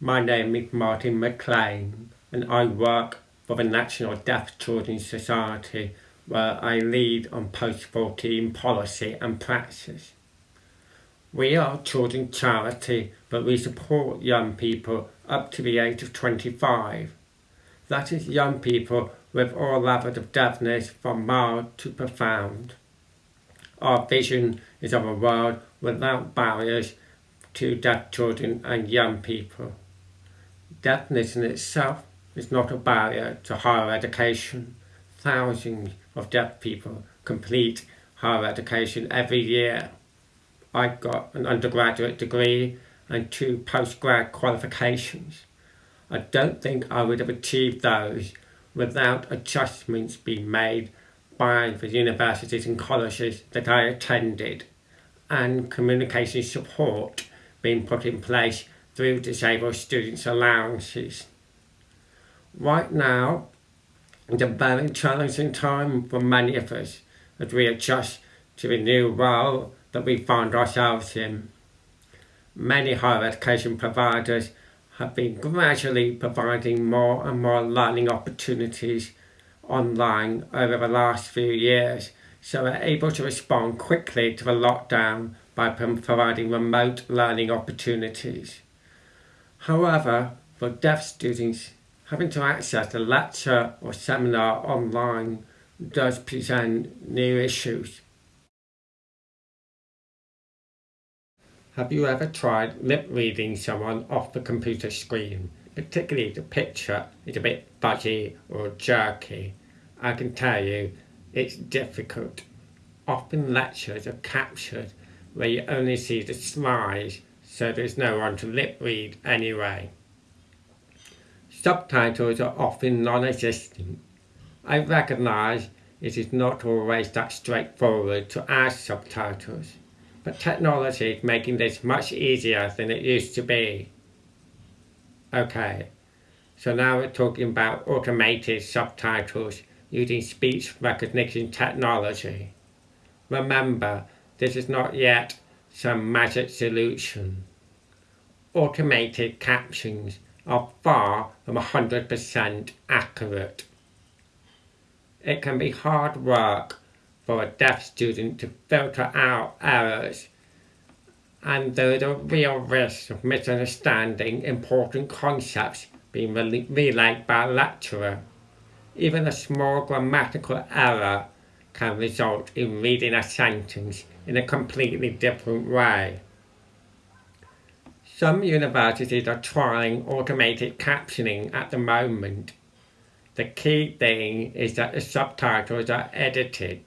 My name is Martin McLean and I work for the National Deaf Children's Society where I lead on post-14 policy and practice. We are a children's charity but we support young people up to the age of 25. That is young people with all levels of deafness from mild to profound. Our vision is of a world without barriers to deaf children and young people. Deafness in itself is not a barrier to higher education. Thousands of deaf people complete higher education every year. I got an undergraduate degree and two postgrad qualifications. I don't think I would have achieved those without adjustments being made by the universities and colleges that I attended and communication support being put in place through disabled students allowances. Right now is a very challenging time for many of us as we adjust to the new world that we find ourselves in. Many higher education providers have been gradually providing more and more learning opportunities online over the last few years so we're able to respond quickly to the lockdown by providing remote learning opportunities. However, for deaf students, having to access a lecture or seminar online does present new issues. Have you ever tried lip reading someone off the computer screen? Particularly if the picture is a bit fuzzy or jerky. I can tell you it's difficult. Often lectures are captured where you only see the slides so there's no one to lip read anyway. Subtitles are often non-existent. I recognise it is not always that straightforward to add subtitles but technology is making this much easier than it used to be. Okay, so now we're talking about automated subtitles using speech recognition technology. Remember, this is not yet some magic solution. Automated captions are far from 100% accurate. It can be hard work for a deaf student to filter out errors and there is a real risk of misunderstanding important concepts being relayed by a lecturer. Even a small grammatical error can result in reading a sentence in a completely different way. Some universities are trying automated captioning at the moment. The key thing is that the subtitles are edited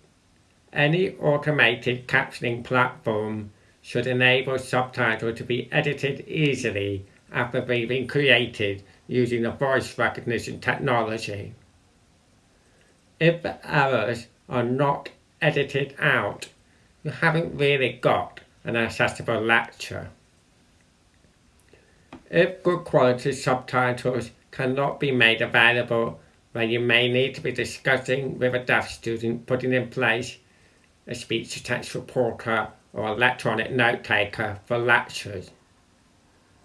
any automated captioning platform should enable subtitles to be edited easily after they've been created using the voice recognition technology. If errors are not edited out, you haven't really got an accessible lecture. If good quality subtitles cannot be made available, then you may need to be discussing with a deaf student putting in place a speech-to-text reporter or electronic note taker for lectures.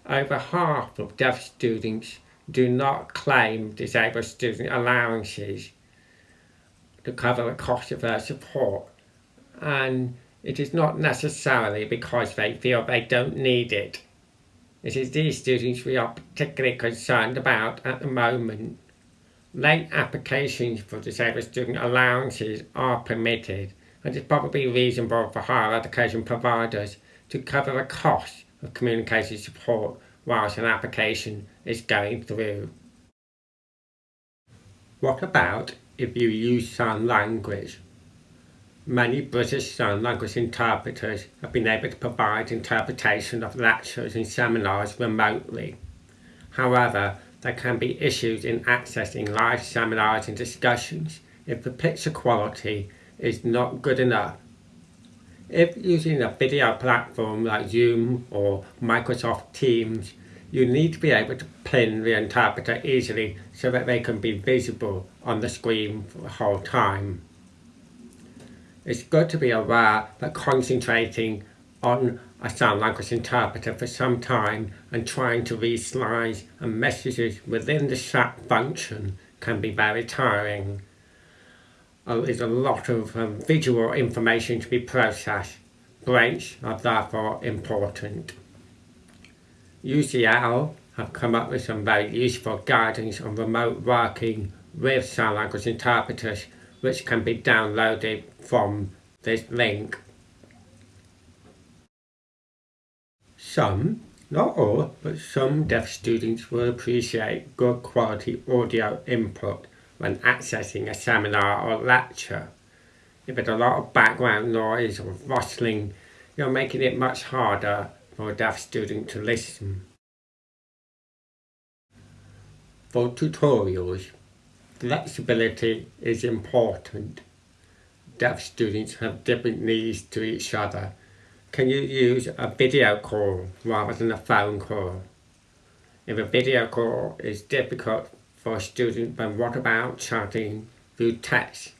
Over half of deaf students do not claim disabled student allowances to cover the cost of their support and it is not necessarily because they feel they don't need it. It is these students we are particularly concerned about at the moment. Late applications for disabled student allowances are permitted and it's probably reasonable for higher education providers to cover the cost of communication support whilst an application is going through. What about if you use sign language? Many British Sign Language interpreters have been able to provide interpretation of lectures and seminars remotely. However, there can be issues in accessing live seminars and discussions if the picture quality is not good enough. If using a video platform like Zoom or Microsoft Teams, you need to be able to pin the interpreter easily so that they can be visible on the screen for the whole time. It's good to be aware that concentrating on a sign language interpreter for some time and trying to read slides and messages within the chat function can be very tiring. Uh, there's a lot of um, visual information to be processed. Breaks are therefore important. UCL have come up with some very useful guidance on remote working with sign language interpreters which can be downloaded from this link. Some, not all, but some deaf students will appreciate good quality audio input when accessing a seminar or lecture. If there's a lot of background noise or rustling, you're making it much harder for a deaf student to listen. For tutorials, flexibility is important. Deaf students have different needs to each other can you use a video call rather than a phone call? If a video call is difficult for a student, then what about chatting through text?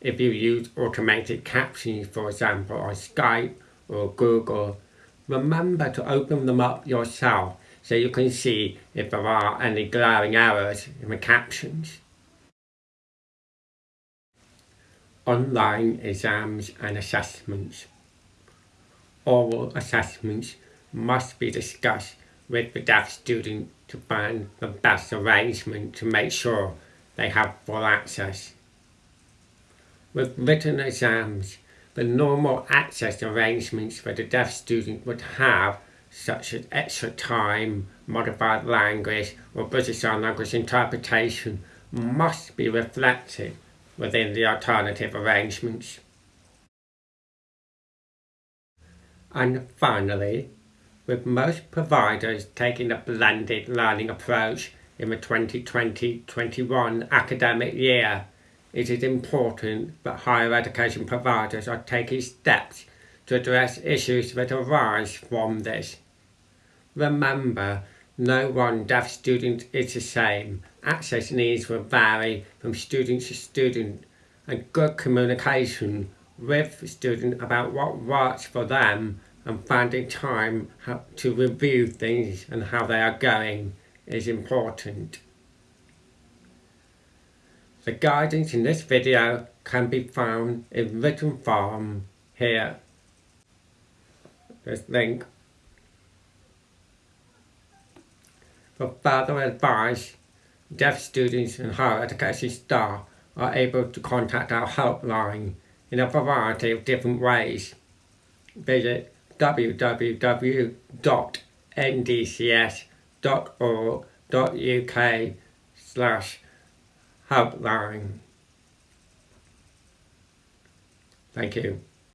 If you use automated captions, for example, on Skype or Google, remember to open them up yourself so you can see if there are any glaring errors in the captions. Online exams and assessments oral assessments must be discussed with the deaf student to find the best arrangement to make sure they have full access. With written exams, the normal access arrangements for the deaf student would have, such as extra time, modified language, or British Sign Language interpretation, must be reflected within the alternative arrangements. And finally, with most providers taking a blended learning approach in the 2020-21 academic year, it is important that higher education providers are taking steps to address issues that arise from this. Remember, no one deaf student is the same. Access needs will vary from student to student and good communication with the student about what works for them and finding time to review things and how they are going is important. The guidance in this video can be found in written form here. This link. For further advice, deaf students and higher education staff are able to contact our helpline in a variety of different ways. Visit www.ndcs.org.uk slash helpline. Thank you.